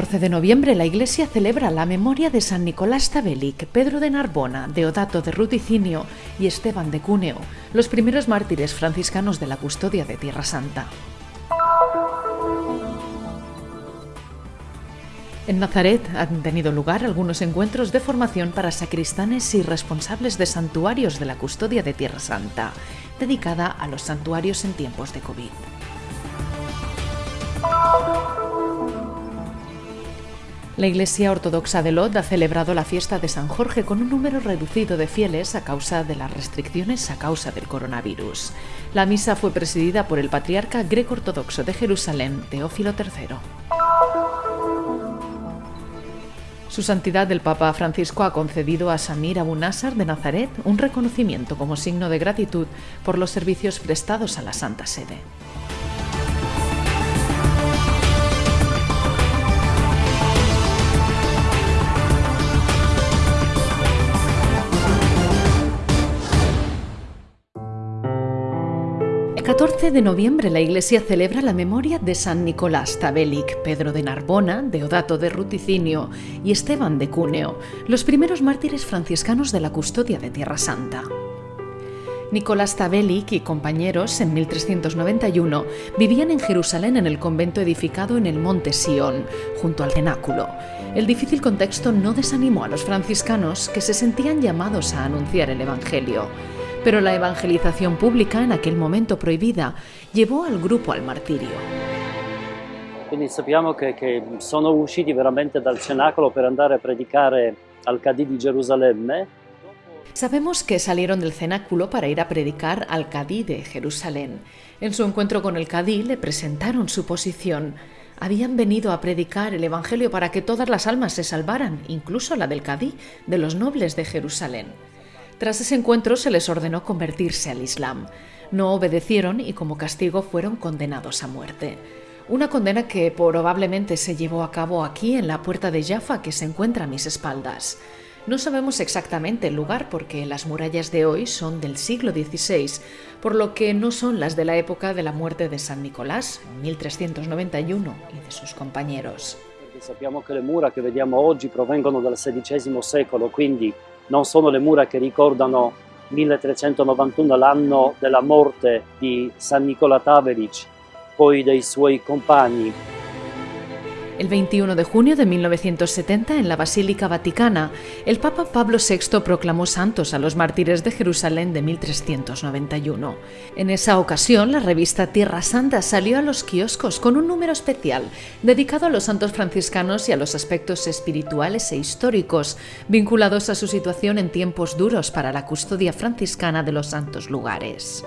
14 de noviembre la Iglesia celebra la memoria de San Nicolás Tabelic, Pedro de Narbona, Deodato de Ruticinio y Esteban de Cúneo, los primeros mártires franciscanos de la custodia de Tierra Santa. En Nazaret han tenido lugar algunos encuentros de formación para sacristanes y responsables de santuarios de la custodia de Tierra Santa, dedicada a los santuarios en tiempos de COVID. La Iglesia Ortodoxa de Lod ha celebrado la fiesta de San Jorge con un número reducido de fieles a causa de las restricciones a causa del coronavirus. La misa fue presidida por el patriarca greco-ortodoxo de Jerusalén, Teófilo III. Su Santidad el Papa Francisco ha concedido a Samir Abu Nasser de Nazaret un reconocimiento como signo de gratitud por los servicios prestados a la Santa Sede. 14 de noviembre la Iglesia celebra la memoria de San Nicolás Tabelic, Pedro de Narbona, Deodato de Ruticinio y Esteban de Cúneo, los primeros mártires franciscanos de la custodia de Tierra Santa. Nicolás Tabelic y compañeros en 1391 vivían en Jerusalén en el convento edificado en el monte Sion, junto al cenáculo. El difícil contexto no desanimó a los franciscanos que se sentían llamados a anunciar el Evangelio pero la evangelización pública, en aquel momento prohibida, llevó al grupo al martirio. Quindi sappiamo che, che sono usciti veramente dal cenacolo per andare a predicare al Cadí di Gerusalemme. Sabemos que salieron del cenáculo para ir a predicar al Cadí de Jerusalén. En su encuentro con el Cadí le presentaron su posición. Habían venido a predicar el Evangelio para que todas las almas se salvaran, incluso la del Cadí, de los nobles de Jerusalén. Tras ese encuentro se les ordenó convertirse al Islam. No obedecieron y como castigo fueron condenados a muerte. Una condena que probablemente se llevó a cabo aquí en la puerta de Jaffa que se encuentra a mis espaldas. No sabemos exactamente el lugar porque las murallas de hoy son del siglo XVI, por lo que no son las de la época de la muerte de San Nicolás, en 1391, y de sus compañeros. Sappiamo che le mura che vediamo oggi provengono dal XVI secolo, quindi non sono le mura che ricordano 1391 l'anno della morte di San Nicola Taveric, poi dei suoi compagni El 21 de junio de 1970, en la Basílica Vaticana, el Papa Pablo VI proclamó santos a los mártires de Jerusalén de 1391. En esa ocasión, la revista Tierra Santa salió a los kioscos con un número especial dedicado a los santos franciscanos y a los aspectos espirituales e históricos vinculados a su situación en tiempos duros para la custodia franciscana de los santos lugares.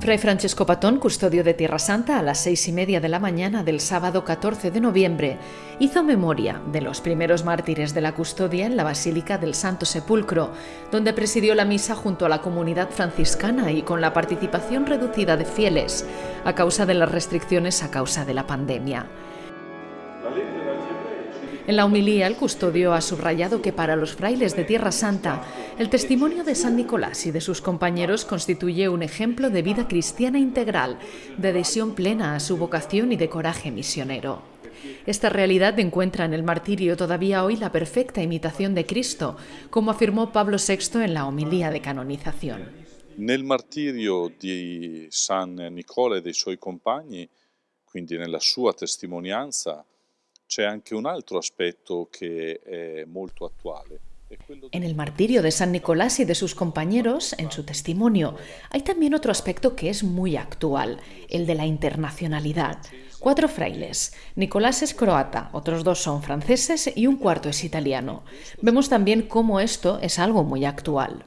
Fray Francesco Patón, custodio de Tierra Santa, a las seis y media de la mañana del sábado 14 de noviembre, hizo memoria de los primeros mártires de la custodia en la Basílica del Santo Sepulcro, donde presidió la misa junto a la comunidad franciscana y con la participación reducida de fieles a causa de las restricciones a causa de la pandemia. En la humilía, el custodio ha subrayado que para los frailes de Tierra Santa, el testimonio de San Nicolás y de sus compañeros constituye un ejemplo de vida cristiana integral, de adhesión plena a su vocación y de coraje misionero. Esta realidad encuentra en el martirio todavía hoy la perfecta imitación de Cristo, como afirmó Pablo VI en la homilía de canonización. Nel martirio di San Nicola e dei suoi compagni, quindi nella sua testimonianza, c'è anche un altro aspetto che è molto attuale. En el martirio de San Nicolás y de sus compañeros, en su testimonio, hay también otro aspecto que es muy actual, el de la internacionalidad. Cuatro frailes. Nicolás es croata, otros dos son franceses y un cuarto es italiano. Vemos también cómo esto es algo muy actual.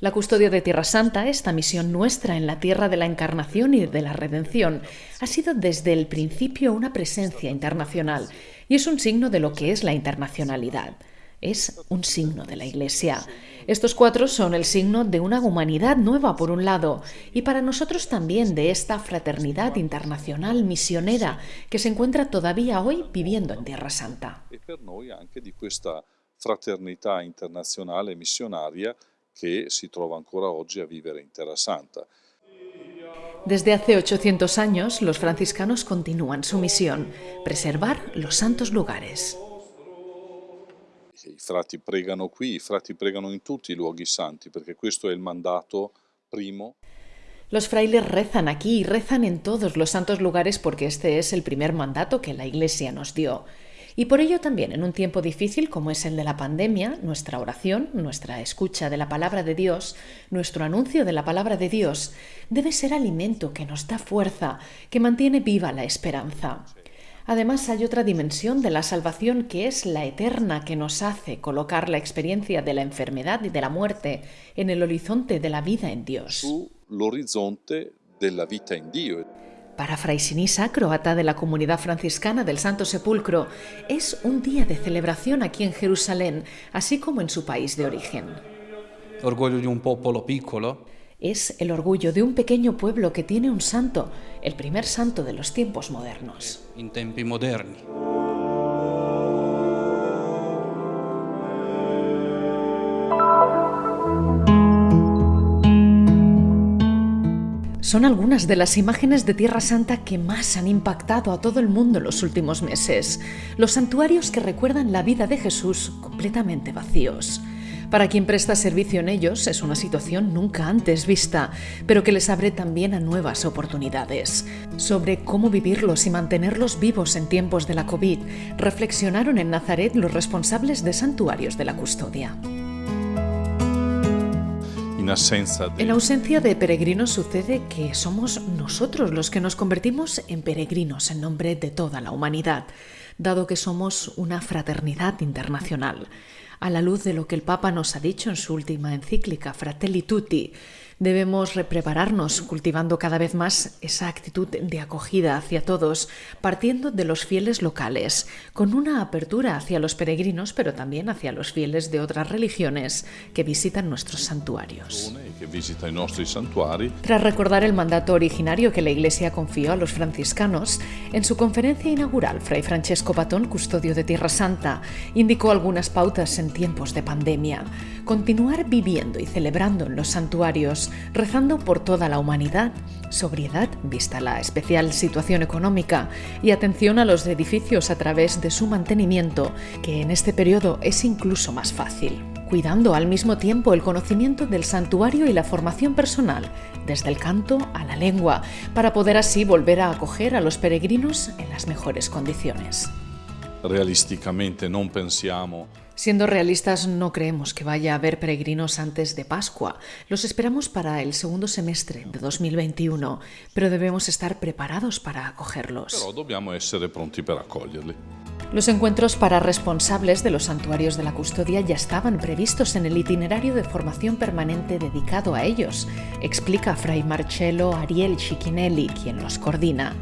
La custodia de Tierra Santa, esta misión nuestra en la tierra de la encarnación y de la redención, ha sido desde el principio una presencia internacional y es un signo de lo que es la internacionalidad. Es un signo de la Iglesia. Estos cuatro son el signo de una humanidad nueva por un lado y para nosotros también de esta fraternidad internacional misionera que se encuentra todavía hoy viviendo en Tierra Santa. fraternità internazionale missionaria che si trova ancora oggi a vivere in Terra Santa. Desde hace 800 años, los franciscanos continúan su misión, preservar los santos lugares. I frati pregano qui, i frati pregano in tutti i luoghi santi, perché questo è il mandato primo. Los frailes rezan aquí y rezan en todos los santos lugares porque este es el primer mandato que la Iglesia nos dio. Y por ello también, en un tiempo difícil como es el de la pandemia, nuestra oración, nuestra escucha de la palabra de Dios, nuestro anuncio de la palabra de Dios, debe ser alimento que nos da fuerza, que mantiene viva la esperanza. Además, hay otra dimensión de la salvación que es la eterna que nos hace colocar la experiencia de la enfermedad y de la muerte en el horizonte de la vida en Dios. Para Fray Sinisa, croata de la comunidad franciscana del Santo Sepulcro, es un día de celebración aquí en Jerusalén, así como en su país de origen. Orgullo de un popolo piccolo. Es el orgullo de un pequeño pueblo que tiene un santo, el primer santo de los tiempos modernos. in tempi moderni. Son algunas de las imágenes de Tierra Santa que más han impactado a todo el mundo en los últimos meses. Los santuarios que recuerdan la vida de Jesús completamente vacíos. Para quien presta servicio en ellos es una situación nunca antes vista, pero que les abre también a nuevas oportunidades. Sobre cómo vivirlos y mantenerlos vivos en tiempos de la COVID, reflexionaron en Nazaret los responsables de santuarios de la custodia. En ausencia de peregrinos sucede que somos nosotros los que nos convertimos en peregrinos en nombre de toda la humanidad, dado que somos una fraternidad internacional. A la luz de lo que el Papa nos ha dicho en su última encíclica, Fratelli Tutti, debemos reprepararnos cultivando cada vez más esa actitud de acogida hacia todos, partiendo de los fieles locales, con una apertura hacia los peregrinos, pero también hacia los fieles de otras religiones que visitan nuestros santuarios. Tras recordar el mandato originario que la Iglesia confió a los franciscanos, en su conferencia inaugural, Fray Francesco Patón, custodio de Tierra Santa, indicó algunas pautas en tiempos de pandemia. Continuar viviendo y celebrando en los santuarios, rezando por toda la humanidad, sobriedad, vista la especial situación económica, y atención a los edificios a través de su mantenimiento, que en este periodo es incluso más fácil cuidando al mismo tiempo el conocimiento del santuario y la formación personal, desde el canto a la lengua, para poder así volver a acoger a los peregrinos en las mejores condiciones. realisticamente non pensiamo Siendo realistas, no creemos que vaya a haber peregrinos antes de Pascua. Los esperamos para el segundo semestre de 2021, pero debemos estar preparados para acogerlos. però dobbiamo essere pronti per accoglierli. Los encuentros para responsables de los santuarios de la custodia ya estaban previstos en el itinerario de formación permanente dedicado a ellos, explica Fray Marcello Ariel Cicchinelli, quien los coordina.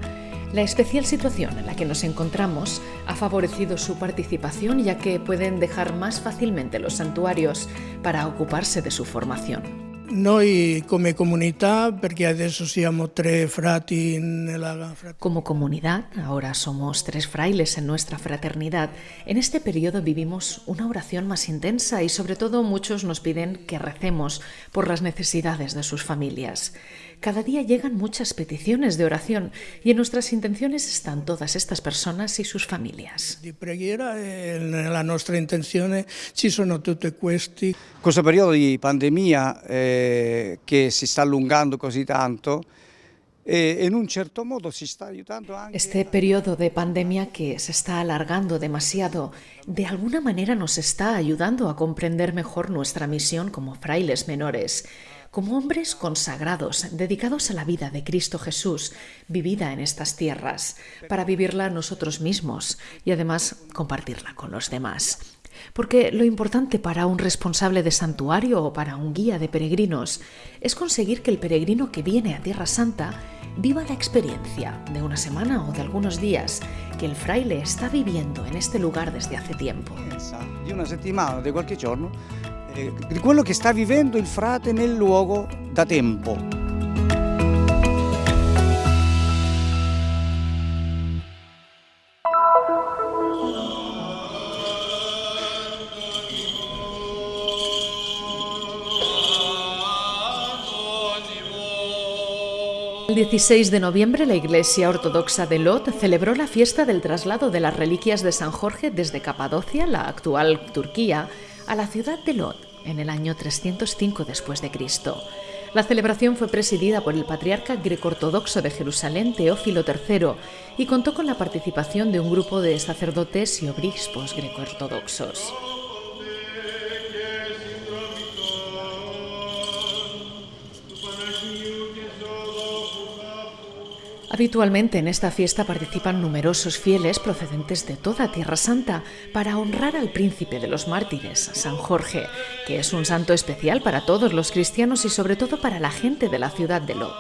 La especial situación en la que nos encontramos ha favorecido su participación ya que pueden dejar más fácilmente los santuarios para ocuparse de su formación. Noi come comunità, perché adesso siamo tre frati nella Como comunidad, ahora somos tres frailes en nuestra fraternidad, en este periodo vivimos una oración más intensa y sobre todo muchos nos piden que recemos por las necesidades de sus familias. Cada día llegan muchas peticiones de oración y en nuestras intenciones están todas estas personas y sus familias. di preghiera e nella nostra intenzione ci sono tutti questi. Questo periodo di pandemia eh, che si sta allungando così tanto e anche Este periodo de pandemia que se está alargando demasiado, de alguna manera nos está ayudando a comprender mejor nuestra misión como frailes menores, como hombres consagrados, dedicados a la vida de Cristo Jesús, vivida en estas tierras, para vivirla nosotros mismos y además compartirla con los demás. Porque lo importante para un responsable de santuario o para un guía de peregrinos es conseguir que el peregrino que viene a Tierra Santa viva la experiencia de una semana o de algunos días que el fraile está viviendo en este lugar desde hace tiempo. di una settimana, di qualche giorno, eh, di quello che sta vivendo il frate nel luogo da tempo. El 16 de noviembre la Iglesia Ortodoxa de Lod celebró la fiesta del traslado de las reliquias de San Jorge desde Capadocia, la actual Turquía, a la ciudad de Lod en el año 305 después de Cristo. La celebración fue presidida por el patriarca greco-ortodoxo de Jerusalén, Teófilo III, y contó con la participación de un grupo de sacerdotes y obispos greco-ortodoxos. Habitualmente en esta fiesta participan numerosos fieles procedentes de toda Tierra Santa para honrar al príncipe de los mártires, San Jorge, que es un santo especial para todos los cristianos y sobre todo para la gente de la ciudad de Lod.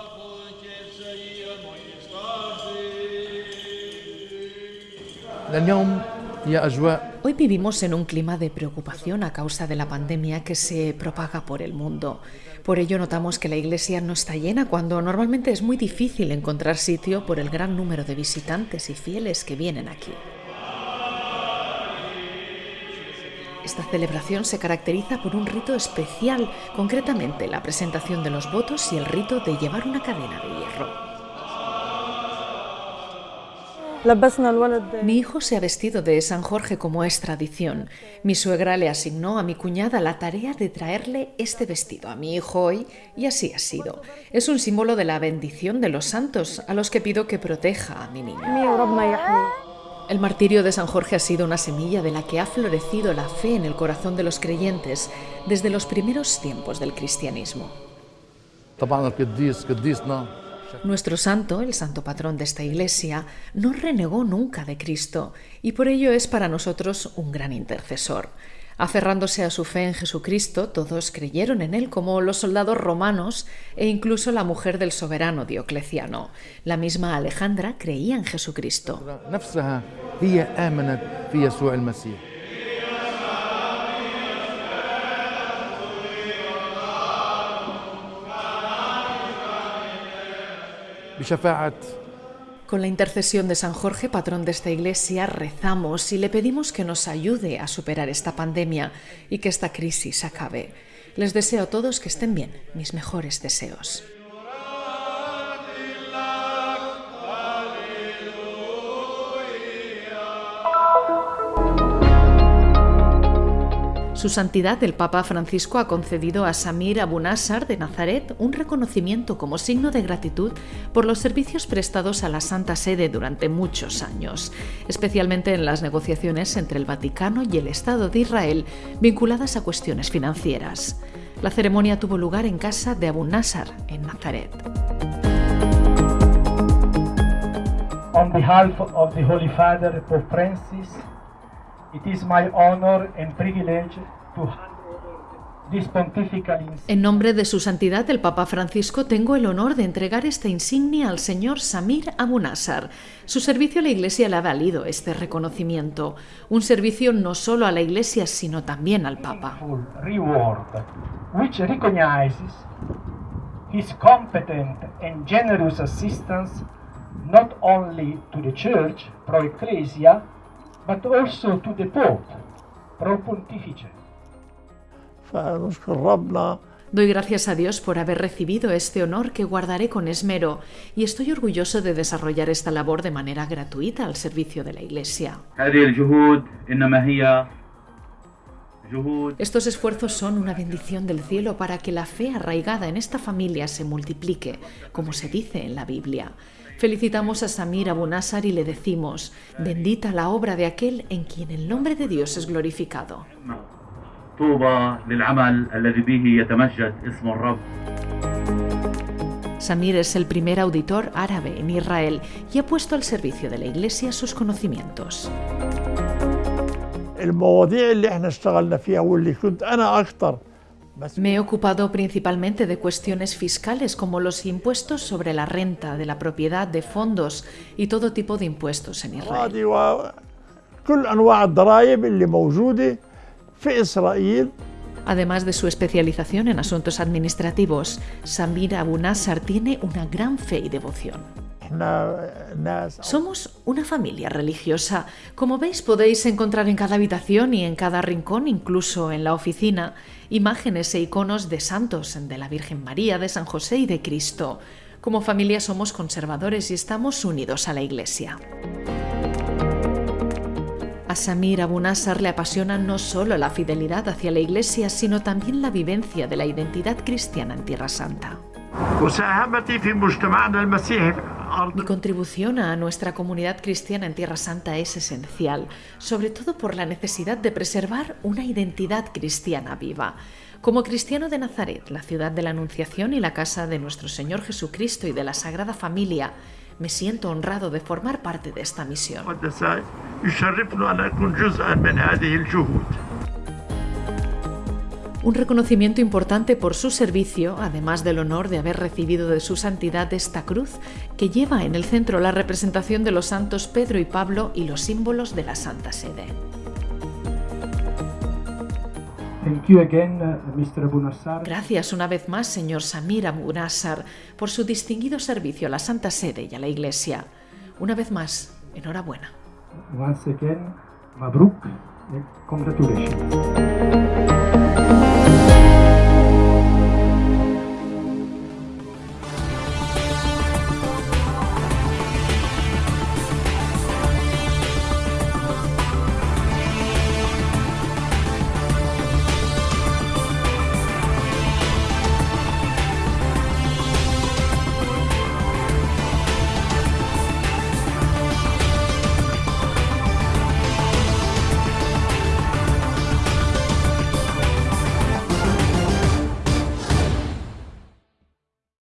Hoy vivimos en un clima de preocupación a causa de la pandemia que se propaga por el mundo. Por ello notamos que la iglesia no está llena cuando normalmente es muy difícil encontrar sitio por el gran número de visitantes y fieles que vienen aquí. Esta celebración se caracteriza por un rito especial, concretamente la presentación de los votos y el rito de llevar una cadena de hierro. Mi hijo se ha vestido de San Jorge como es tradición. Mi suegra le asignó a mi cuñada la tarea de traerle este vestido a mi hijo hoy y así ha sido. Es un símbolo de la bendición de los santos a los que pido que proteja a mi niño. El martirio de San Jorge ha sido una semilla de la que ha florecido la fe en el corazón de los creyentes desde los primeros tiempos del cristianismo. Nuestro santo, el santo patrón de esta iglesia, no renegó nunca de Cristo y por ello es para nosotros un gran intercesor. Aferrándose a su fe en Jesucristo, todos creyeron en él como los soldados romanos e incluso la mujer del soberano Diocleciano. La misma Alejandra creía en Jesucristo. Con la intercesión de San Jorge, patrón de esta iglesia, rezamos y le pedimos que nos ayude a superar esta pandemia y que esta crisis acabe. Les deseo a todos que estén bien, mis mejores deseos. Su Santidad el Papa Francisco ha concedido a Samir Abu Nassar de Nazaret un reconocimiento como signo de gratitud por los servicios prestados a la Santa Sede durante muchos años, especialmente en las negociaciones entre el Vaticano y el Estado de Israel vinculadas a cuestiones financieras. La ceremonia tuvo lugar en casa de Abu Nassar, en Nazaret. On behalf of the Holy Father, Pope Francis, en nombre de su santidad el Papa Francisco tengo el honor de entregar esta insignia al señor Samir Abu Nassar. Su servicio a la Iglesia le ha valido este reconocimiento, un servicio no solo a la Iglesia sino también al Papa. his competent and generous assistance not only to the Church pro Ecclesia but also to the Pope, pro pontifice. Doy gracias a Dios por haber recibido este honor que guardaré con esmero y estoy orgulloso de desarrollar esta labor de manera gratuita al servicio de la Iglesia. Estos esfuerzos son una bendición del cielo para que la fe arraigada en esta familia se multiplique, como se dice en la Biblia. Felicitamos a Samir Abu Nassar y le decimos, bendita la obra de aquel en quien el nombre de Dios es glorificado. Samir es el primer auditor árabe en Israel y ha puesto al servicio de la Iglesia sus conocimientos. Me he ocupado principalmente de cuestiones fiscales como los impuestos sobre la renta, de la propiedad, de fondos y todo tipo de impuestos en Israel. Además de su especialización en asuntos administrativos, Samir Abu Nassar tiene una gran fe y devoción. Somos una familia religiosa. Como veis, podéis encontrar en cada habitación y en cada rincón, incluso en la oficina, imágenes e iconos de santos, de la Virgen María, de San José y de Cristo. Como familia somos conservadores y estamos unidos a la Iglesia. A Samir Abu Nasser le apasiona no solo la fidelidad hacia la Iglesia, sino también la vivencia de la identidad cristiana en Tierra Santa. Mi contribución a nuestra comunidad cristiana en Tierra Santa es esencial, sobre todo por la necesidad de preservar una identidad cristiana viva. Como cristiano de Nazaret, la ciudad de la Anunciación y la casa de nuestro Señor Jesucristo y de la Sagrada Familia, me siento honrado de formar parte de esta misión. Un reconocimiento importante por su servicio, además del honor de haber recibido de su santidad esta cruz, que lleva en el centro la representación de los santos Pedro y Pablo y los símbolos de la Santa Sede. Gracias una vez más, señor Samir Abu Nassar, por su distinguido servicio a la Santa Sede y a la Iglesia. Una vez más, enhorabuena. Once again, Mabruk, congratulations.